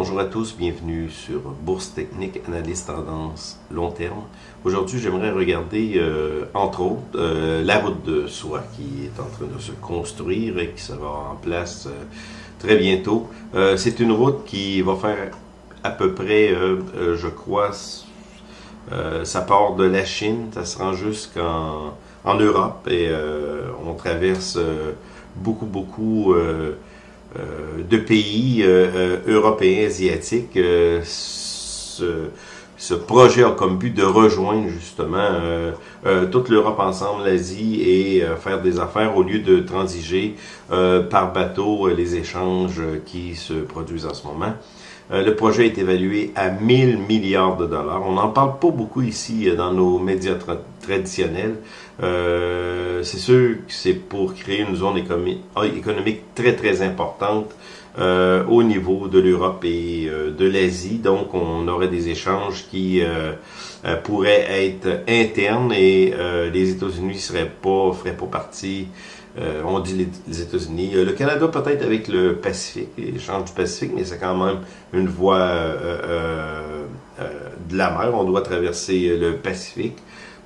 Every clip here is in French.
Bonjour à tous, bienvenue sur Bourse Technique, Analyse Tendance Long Terme. Aujourd'hui, j'aimerais regarder, euh, entre autres, euh, la route de soie qui est en train de se construire et qui sera en place euh, très bientôt. C'est une route qui va faire à peu près, je crois, ça part de la Chine, ça se rend jusqu'en en Europe et on traverse beaucoup, beaucoup de pays euh, euh, européens, asiatiques. Ce, ce, projet a comme but de rejoindre justement toute l'Europe ensemble, l'Asie et faire des affaires au lieu de transiger par bateau les échanges qui se produisent en ce moment. le projet est évalué à 1000 milliards de dollars. On n'en parle pas beaucoup ici dans nos médias traditionnels. Euh, c'est sûr que c'est pour créer une zone économique très très importante euh, au niveau de l'Europe et euh, de l'Asie. Donc, on aurait des échanges qui pourraient être internes et les États-Unis seraient pas feraient pas partie. on dit les, États-Unis. le Canada peut-être avec le Pacifique, l'échange du Pacifique, mais c'est quand même une voie de la mer. On doit traverser le Pacifique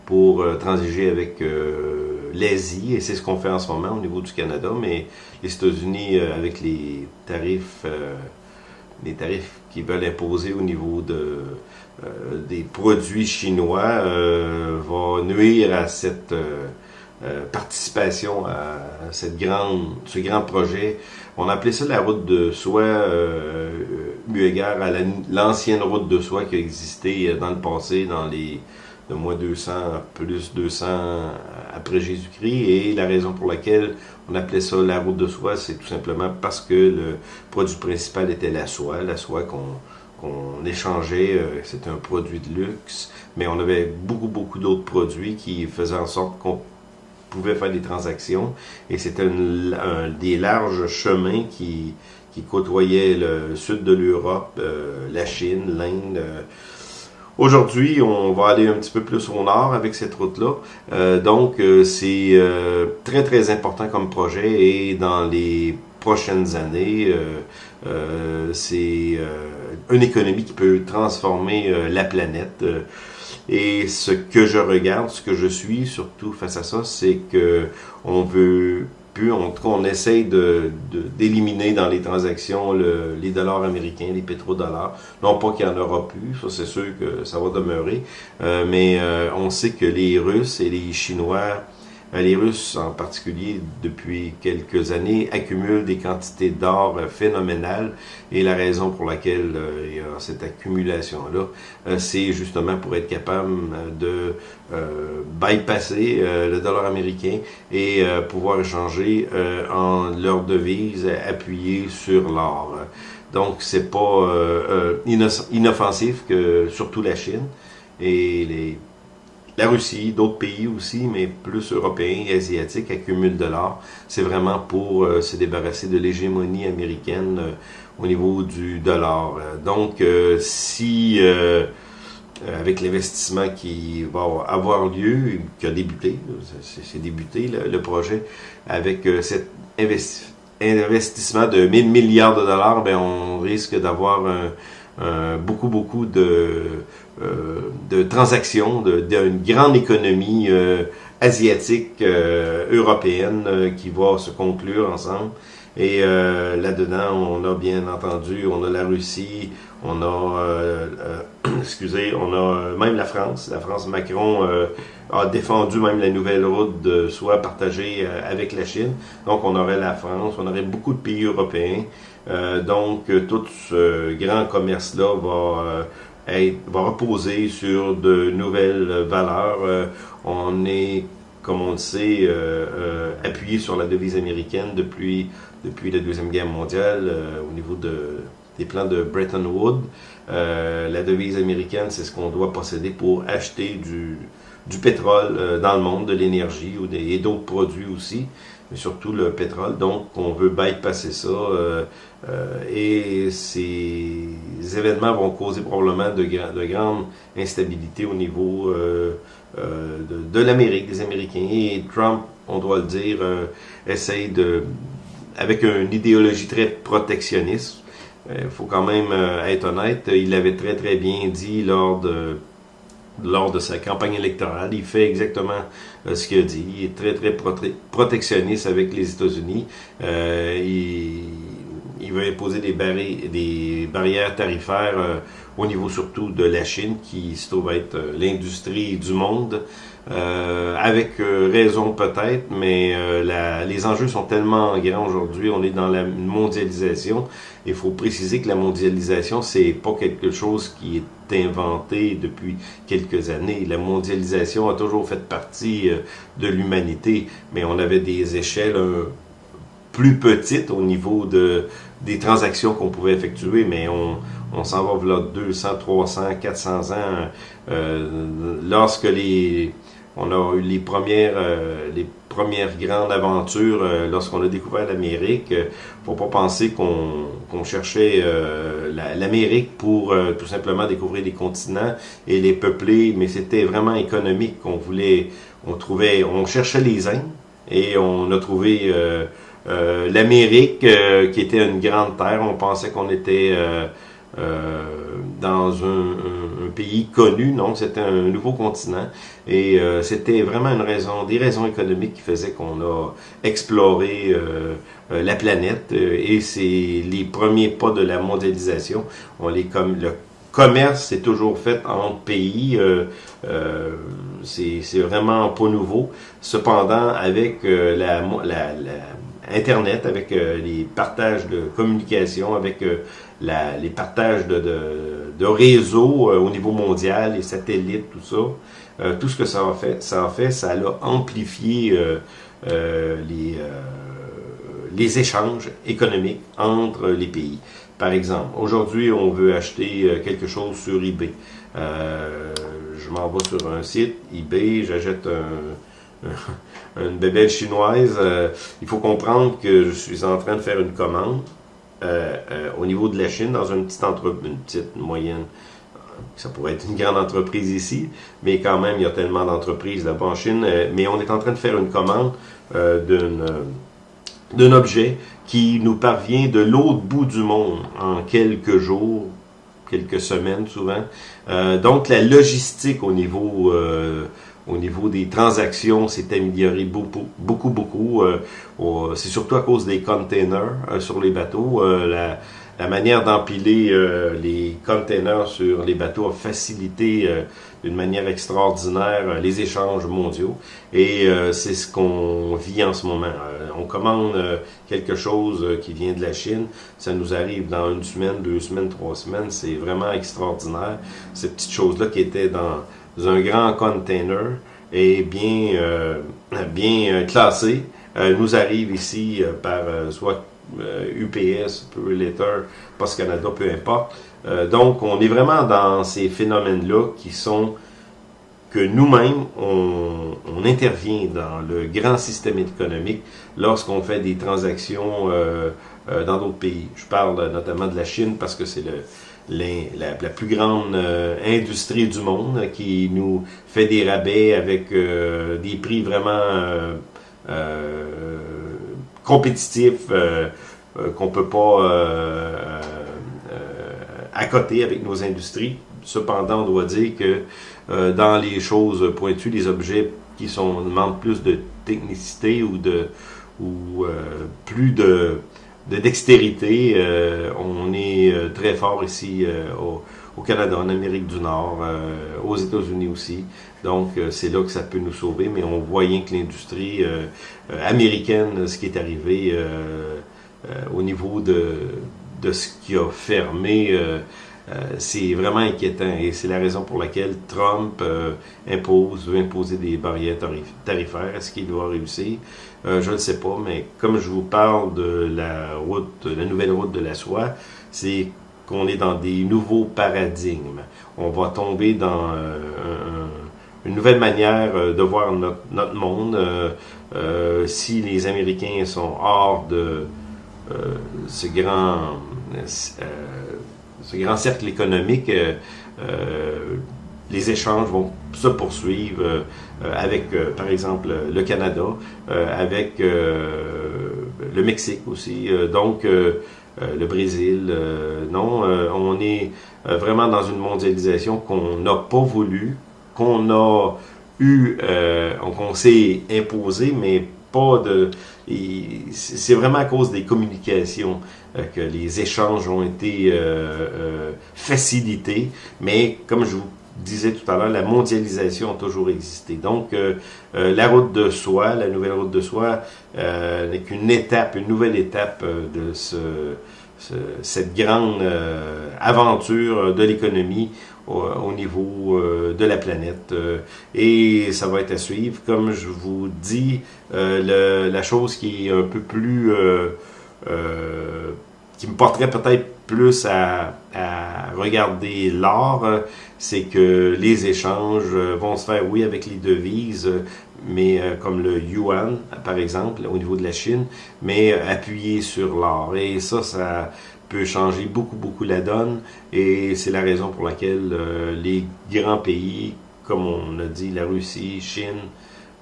pour euh, transiger avec euh, l'Asie, et c'est ce qu'on fait en ce moment au niveau du Canada, mais les États-Unis, euh, avec les tarifs, les tarifs qu'ils veulent imposer au niveau de, des produits chinois, va nuire à cette participation à cette grande, ce grand projet. On appelait ça la route de soie, eu égard à l'ancienne route de soie qui a existé dans le passé, dans les de moins 200 plus 200 après Jésus-Christ. Et la raison pour laquelle on appelait ça la route de soie, c'est tout simplement parce que le produit principal était la soie, la soie qu'on échangeait, euh, c'était un produit de luxe, mais on avait beaucoup, beaucoup d'autres produits qui faisaient en sorte qu'on pouvait faire des transactions, et c'était un, des larges chemins qui, qui côtoyaient le sud de l'Europe, euh, la Chine, l'Inde, euh, Aujourd'hui, on va aller un petit peu plus au nord avec cette route-là. Euh, donc, euh, c'est euh, très, très important comme projet et dans les prochaines années, c'est une économie qui peut transformer la planète. et ce que je regarde, ce que je suis surtout face à ça, c'est que on veut en tout cas, on essaye d'éliminer de, dans les transactions les dollars américains, les pétrodollars. Non pas qu'il n'y en aura plus, ça c'est sûr que ça va demeurer, euh, mais euh, on sait que les Russes et les Chinois les Russes en particulier, depuis quelques années, accumulent des quantités d'or euh, phénoménales et la raison pour laquelle euh, il y a cette accumulation-là, c'est justement pour être capable de bypasser le dollar américain et pouvoir échanger en leur devise appuyée sur l'or. Donc, c'est pas inoffensif que surtout la Chine et les la Russie, d'autres pays aussi, mais plus européens et asiatiques, accumulent de l'or. C'est vraiment pour euh, se débarrasser de l'hégémonie américaine euh, au niveau du dollar. Donc, euh, si avec l'investissement qui va avoir lieu, qui a débuté, c'est débuté le, projet, avec cet investissement de 1000 milliards de dollars, ben on risque d'avoir beaucoup, beaucoup de euh, de transactions d'une grande économie euh, asiatique, euh, européenne qui va se conclure ensemble. Et là-dedans, on a bien entendu, on a la Russie, on a, excusez, on a même la France. La France, Macron a défendu même la nouvelle route de soie partagée avec la Chine. Donc, on aurait la France, on aurait beaucoup de pays européens. donc, tout ce grand commerce-là va va reposer sur de nouvelles valeurs. Euh, on est, comme on le sait, euh, euh, appuyé sur la devise américaine depuis, depuis la Deuxième Guerre mondiale au niveau de, des plans de Bretton Woods. la devise américaine, c'est ce qu'on doit posséder pour acheter du, du pétrole dans le monde, de l'énergie et d'autres produits aussi mais surtout le pétrole. Donc, on veut bypasser ça. Euh, euh, et ces événements vont causer probablement de, de grandes instabilités au niveau euh, de, l'Amérique, des Américains. Et Trump, on doit le dire, essaye de, avec une idéologie très protectionniste, il faut quand même être honnête, il l'avait très très bien dit lors de lors de sa campagne électorale. Il fait exactement ce qu'il a dit. Il est très, très protectionniste avec les États-Unis. il, il veut imposer des, barrières tarifaires euh, au niveau surtout de la Chine, qui se trouve être euh, l'industrie du monde, euh, avec raison peut-être, mais les enjeux sont tellement grands aujourd'hui, on est dans la mondialisation. Il faut préciser que la mondialisation, c'est pas quelque chose qui est inventé depuis quelques années. La mondialisation a toujours fait partie de l'humanité, mais on avait des échelles plus petites au niveau de des transactions qu'on pouvait effectuer, mais on, s'en va vers 200, 300, 400 ans. Euh, lorsque les, on a eu les premières, euh, les premières grandes aventures euh, lorsqu'on a découvert l'Amérique. faut pas penser qu'on cherchait l'Amérique pour tout simplement découvrir des continents et les peupler, mais c'était vraiment économique qu'on voulait. On trouvait, on cherchait les Indes et on a trouvé euh, L'Amérique, euh, qui était une grande terre, on pensait qu'on était euh, dans un, pays connu, non, c'était un nouveau continent. Et c'était vraiment une raison, des raisons économiques qui faisaient qu'on a exploré la planète. et c'est les premiers pas de la mondialisation. On les comme le commerce c'est toujours fait entre pays. c'est vraiment pas nouveau. Cependant, avec la, la, la Internet, avec euh, les partages de communication, avec euh, les partages de, de, de réseaux euh, au niveau mondial, les satellites, tout ça, tout ce que ça a fait, ça a fait, ça a amplifié les, les échanges économiques entre les pays. Par exemple, aujourd'hui, on veut acheter quelque chose sur eBay. je m'en vais sur un site, eBay, j'achète un une bébelle chinoise, euh, il faut comprendre que je suis en train de faire une commande euh, euh, au niveau de la Chine dans une petite entreprise, une petite moyenne. Ça pourrait être une grande entreprise ici, mais quand même, il y a tellement d'entreprises là-bas en Chine. mais on est en train de faire une commande d'un objet qui nous parvient de l'autre bout du monde en quelques jours, quelques semaines souvent. donc la logistique au niveau au niveau des transactions, c'est amélioré beaucoup, beaucoup, beaucoup. Euh, c'est surtout à cause des containers euh, sur les bateaux. Euh, la, la, manière d'empiler les containers sur les bateaux a facilité d'une manière extraordinaire les échanges mondiaux. Et c'est ce qu'on vit en ce moment. on commande quelque chose qui vient de la Chine. Ça nous arrive dans une semaine, deux semaines, trois semaines. C'est vraiment extraordinaire. Ces petites choses-là qui étaient dans un grand container et bien, euh, bien euh, classé, euh, nous arrive ici par soit UPS, Letter, Post Canada, peu importe. donc, on est vraiment dans ces phénomènes-là qui sont que nous-mêmes, on, on, intervient dans le grand système économique lorsqu'on fait des transactions dans d'autres pays. Je parle notamment de la Chine parce que c'est le, la, plus grande euh, industrie du monde qui nous fait des rabais avec euh, des prix vraiment euh, compétitifs qu'on peut pas accoter avec nos industries. Cependant, on doit dire que dans les choses pointues, les objets qui sont demandent plus de technicité ou de ou plus de de dextérité. Euh, on est euh, très fort ici euh, au, Canada, en Amérique du Nord, aux États-Unis aussi. Donc, c'est là que ça peut nous sauver, mais on voit bien que l'industrie américaine, ce qui est arrivé au niveau de, de ce qui a fermé, c'est vraiment inquiétant et c'est la raison pour laquelle Trump impose, veut imposer des barrières tarifaires. Est-ce qu'il doit réussir? Euh, je ne sais pas, mais comme je vous parle de la route, la nouvelle route de la soie, c'est qu'on est dans des nouveaux paradigmes. On va tomber dans euh, une nouvelle manière euh, de voir notre, monde. si les Américains sont hors de ce grand ce grand cercle économique, les échanges vont se poursuivre euh, avec, euh, par exemple, le Canada, euh, avec le Mexique aussi. donc, le Brésil. non, on est vraiment dans une mondialisation qu'on n'a pas voulu, qu'on a eu, qu'on s'est imposé, mais pas de... C'est vraiment à cause des communications que les échanges ont été facilités, mais comme je vous disais tout à l'heure, la mondialisation a toujours existé. Donc, euh, euh, la route de soie, la nouvelle route de soie, euh, n'est qu'une étape, une nouvelle étape de ce, cette grande aventure de l'économie au, niveau de la planète. et ça va être à suivre. Comme je vous dis, la chose qui est un peu plus qui me porterait peut-être plus à, regarder l'art, c'est que les échanges vont se faire, oui, avec les devises, mais euh, comme le yuan, par exemple, au niveau de la Chine, mais appuyé sur l'art. Et ça, ça peut changer beaucoup, beaucoup la donne. Et c'est la raison pour laquelle euh, les grands pays, comme on a dit, la Russie, Chine,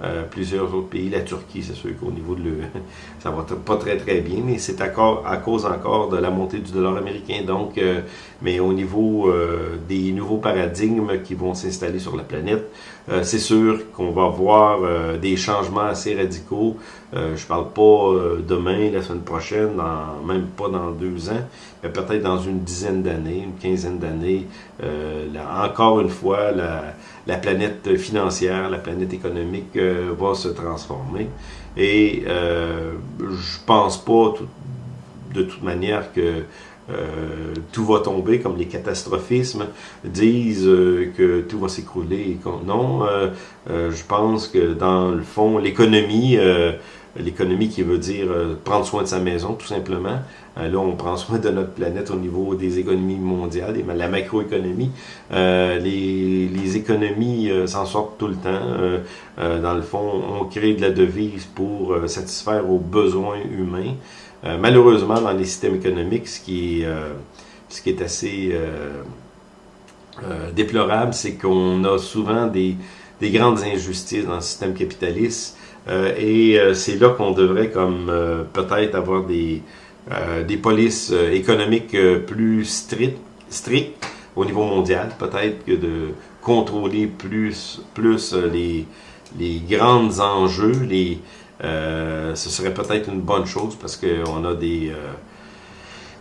euh, plusieurs autres pays, la Turquie, c'est sûr qu'au niveau de le, ça va pas très très bien, mais c'est à, à, cause encore de la montée du dollar américain. Donc, euh, mais au niveau euh, des nouveaux paradigmes qui vont s'installer sur la planète, c'est sûr qu'on va voir des changements assez radicaux. je parle pas demain, la semaine prochaine, même pas dans deux ans, mais peut-être dans une dizaine d'années, une quinzaine d'années. encore une fois, la la planète financière, la planète économique euh, va se transformer. Et euh, je pense pas de toute manière que euh, tout va tomber, comme les catastrophismes disent que tout va s'écrouler. Non, je pense que dans le fond, l'économie l'économie qui veut dire euh, prendre soin de sa maison, tout simplement. Euh, là, on prend soin de notre planète au niveau des économies mondiales, et la macroéconomie. Euh, les, économies s'en sortent tout le temps. dans le fond, on crée de la devise pour satisfaire aux besoins humains. malheureusement, dans les systèmes économiques, ce qui est, assez déplorable, c'est qu'on a souvent des, des grandes injustices dans le système capitaliste et euh, c'est là qu'on devrait comme euh, peut-être avoir des, des polices économiques plus strictes, strictes au niveau mondial, peut-être que de contrôler plus, plus les, les grands enjeux, les, ce serait peut-être une bonne chose parce qu'on a des...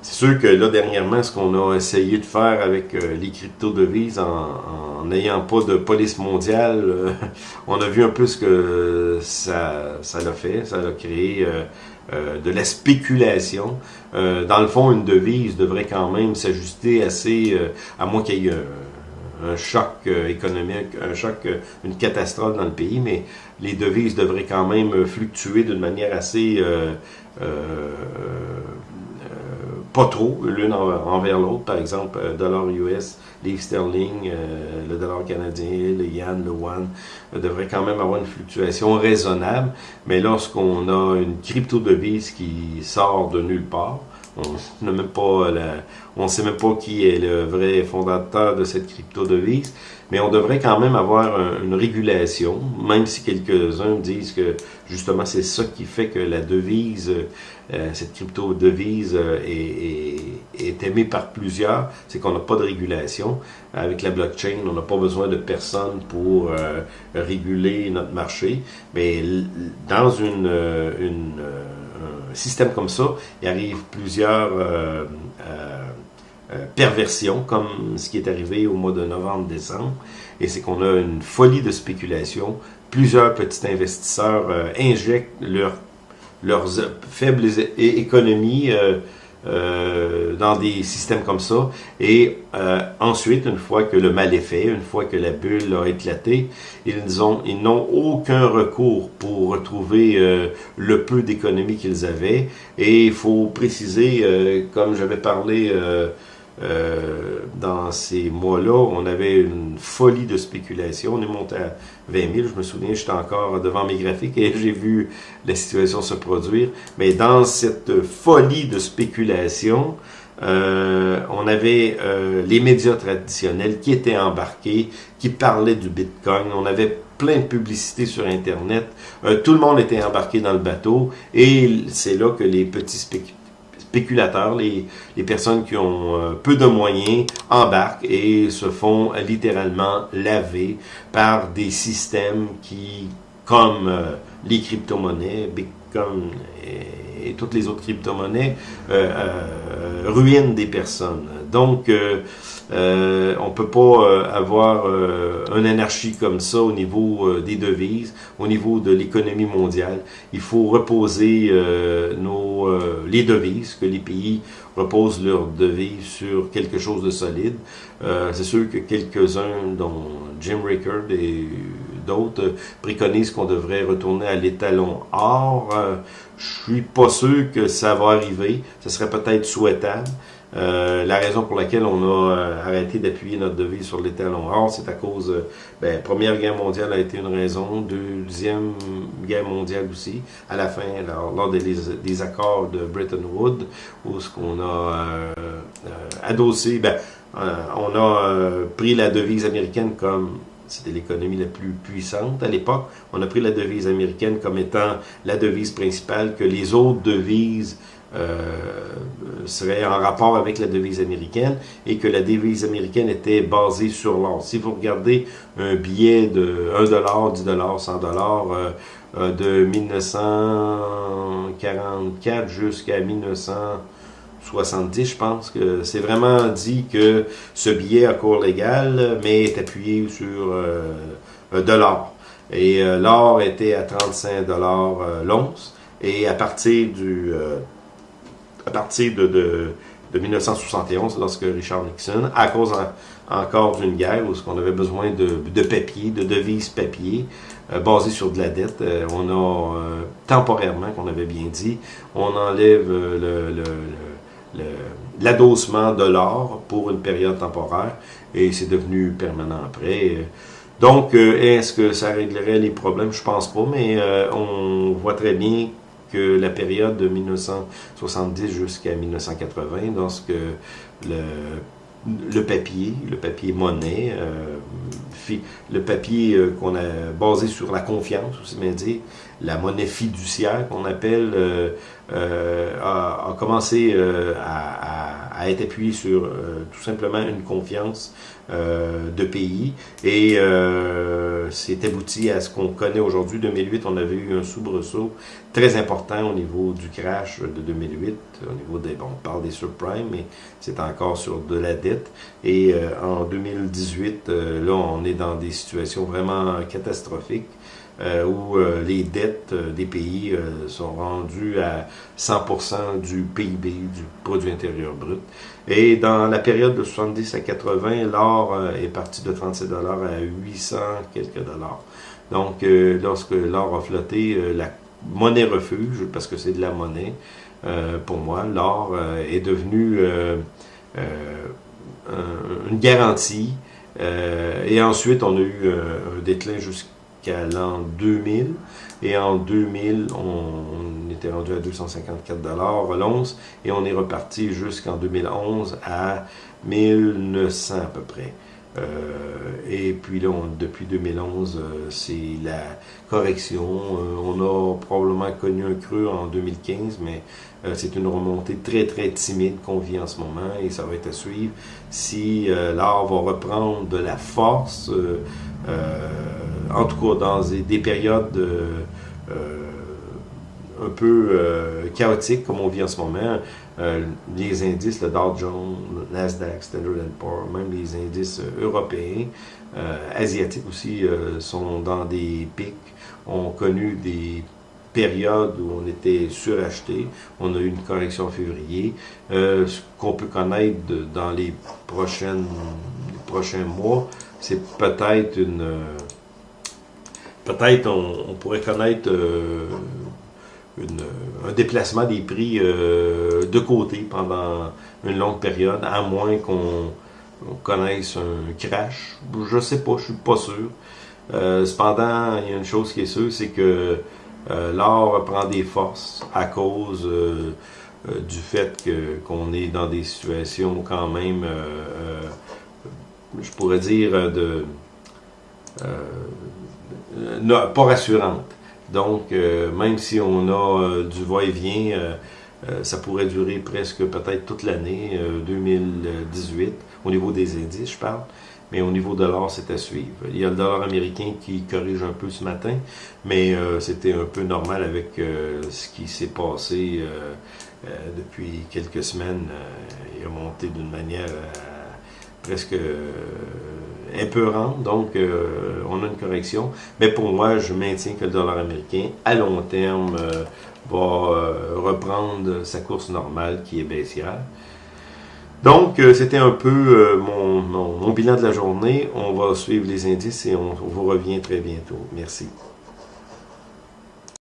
c'est sûr que là, dernièrement, ce qu'on a essayé de faire avec les crypto-devises en n'ayant pas de police mondiale, euh, on a vu un peu ce que ça, ça l'a fait, ça a créé euh, euh, de la spéculation. dans le fond, une devise devrait quand même s'ajuster assez, à moins qu'il y ait un, choc économique, un choc, une catastrophe dans le pays, mais les devises devraient quand même fluctuer d'une manière assez pas trop l'une envers l'autre. Par exemple, dollar US livre sterling, euh, le dollar canadien, le yen, le yuan, euh, devrait quand même avoir une fluctuation raisonnable. Mais lorsqu'on a une crypto-devise qui sort de nulle part, on ne sait même pas qui est le vrai fondateur de cette crypto-devise, mais on devrait quand même avoir une régulation, même si quelques-uns disent que justement c'est ça qui fait que la devise, euh, cette crypto-devise euh, est, est, aimée par plusieurs, c'est qu'on n'a pas de régulation. Avec la blockchain, on n'a pas besoin de personne pour euh, réguler notre marché, mais dans une, un système comme ça, il arrive plusieurs euh, euh, euh, perversions, comme ce qui est arrivé au mois de novembre-décembre, et c'est qu'on a une folie de spéculation. Plusieurs petits investisseurs injectent leur, leurs faibles économies euh, dans des systèmes comme ça. Et euh, ensuite, une fois que le mal est fait, une fois que la bulle a éclaté, ils ont ils n'ont aucun recours pour retrouver euh, le peu d'économie qu'ils avaient. Et il faut préciser, comme j'avais parlé euh, dans ces mois-là, on avait une folie de spéculation. On est monté à 20 000. Je me souviens, j'étais encore devant mes graphiques et j'ai vu la situation se produire. Mais dans cette folie de spéculation, euh, on avait euh, les médias traditionnels qui étaient embarqués, qui parlaient du Bitcoin. On avait plein de publicités sur Internet. tout le monde était embarqué dans le bateau et c'est là que les petits spéculateurs spéculateurs, les, personnes qui ont peu de moyens embarquent et se font littéralement laver par des systèmes qui, comme les crypto-monnaies, Bitcoin et, toutes les autres crypto-monnaies, ruinent des personnes. Donc, euh, on peut pas euh, avoir euh, une anarchie comme ça au niveau euh, des devises, au niveau de l'économie mondiale. Il faut reposer nos, les devises, que les pays reposent leurs devises sur quelque chose de solide. C'est sûr que quelques-uns, dont Jim Rickard et d'autres, préconisent qu'on devrait retourner à l'étalon or. je suis pas sûr que ça va arriver. Ce serait peut-être souhaitable. Euh, la raison pour laquelle on a euh, arrêté d'appuyer notre devise sur l'étalon or, c'est à cause, euh, ben, Première Guerre mondiale a été une raison, Deuxième Guerre mondiale aussi, à la fin, lors, des, accords de Bretton Woods, où ce qu'on a adossé, ben, on a pris la devise américaine comme c'était l'économie la plus puissante à l'époque. On a pris la devise américaine comme étant la devise principale que les autres devises euh, serait en rapport avec la devise américaine et que la devise américaine était basée sur l'or. Si vous regardez un billet de 1 dollar, 10 dollars, 100 dollars euh, de 1944 jusqu'à 1970, je pense que c'est vraiment dit que ce billet a cours légal, mais est appuyé sur euh, un dollar. Et l'or était à 35 dollars l'once. Et à partir du à partir de, de, 1971, lorsque Richard Nixon, à cause encore d'une guerre où on avait besoin de, de papier, de devises papier, euh, basées sur de la dette, euh, on a euh, temporairement, qu'on avait bien dit, on enlève le, l'adossement de l'or pour une période temporaire et c'est devenu permanent après. Donc, est-ce que ça réglerait les problèmes? Je pense pas, mais on voit très bien que la période de 1970 jusqu'à 1980, lorsque le, le papier, le papier monnaie, euh, le papier euh, qu'on a basé sur la confiance, aussi bien dire, la monnaie fiduciaire qu'on appelle, euh, a, a, commencé à, à, être appuyé sur tout simplement une confiance euh, de pays et euh, c'est abouti à ce qu'on connaît aujourd'hui. 2008, on avait eu un soubresaut très important au niveau du crash de 2008, au niveau des, bon, on parle des subprimes, mais c'est encore sur de la dette. Et euh, en 2018, là, on est dans des situations vraiment catastrophiques. Euh, où euh, les dettes euh, des pays sont rendues à 100% du PIB, du produit intérieur brut. Et dans la période de 70 à 80, l'or est parti de 37 dollars à 800 quelques dollars. Donc, lorsque l'or a flotté, la monnaie refuge, parce que c'est de la monnaie, pour moi, l'or est devenu une garantie. et ensuite, on a eu un déclin jusqu'à qu'à l'an 2000. Et en 2000, on, était rendu à 254 dollars l'once et on est reparti jusqu'en 2011 à 1900 à peu près. Euh, et puis là, depuis 2011, euh, c'est la correction. Euh, on a probablement connu un creux en 2015, mais c'est une remontée très très timide qu'on vit en ce moment et ça va être à suivre. Si l'art va reprendre de la force, en tout cas dans des, périodes euh, un peu euh, chaotiques comme on vit en ce moment, euh, les indices, le Dow Jones, le Nasdaq, Standard Poor's, même les indices européens, asiatiques aussi, sont dans des pics, ont connu des périodes où on était suracheté. On a eu une correction en février. ce qu'on peut connaître dans les, prochaines, prochains mois, c'est peut-être une peut-être on, pourrait connaître euh, un déplacement des prix euh, de côté pendant une longue période, à moins qu'on connaisse un crash. Je sais pas, je suis pas sûr. Euh, cependant, il y a une chose qui est sûre, c'est que l'or prend des forces à cause du fait qu'on est dans des situations quand même, je pourrais dire, de euh, pas rassurante. Donc, euh, même si on a euh, du va-et-vient ça pourrait durer presque peut-être toute l'année 2018, au niveau des indices, je parle mais au niveau de l'or, c'est à suivre. Il y a le dollar américain qui corrige un peu ce matin, mais euh, c'était un peu normal avec euh, ce qui s'est passé euh, depuis quelques semaines. il a monté d'une manière presque épeurante, donc on a une correction. Mais pour moi, je maintiens que le dollar américain, à long terme, va reprendre sa course normale qui est baissière. Donc, euh, c'était un peu euh, mon, mon, bilan de la journée. On va suivre les indices et on vous revient très bientôt. Merci.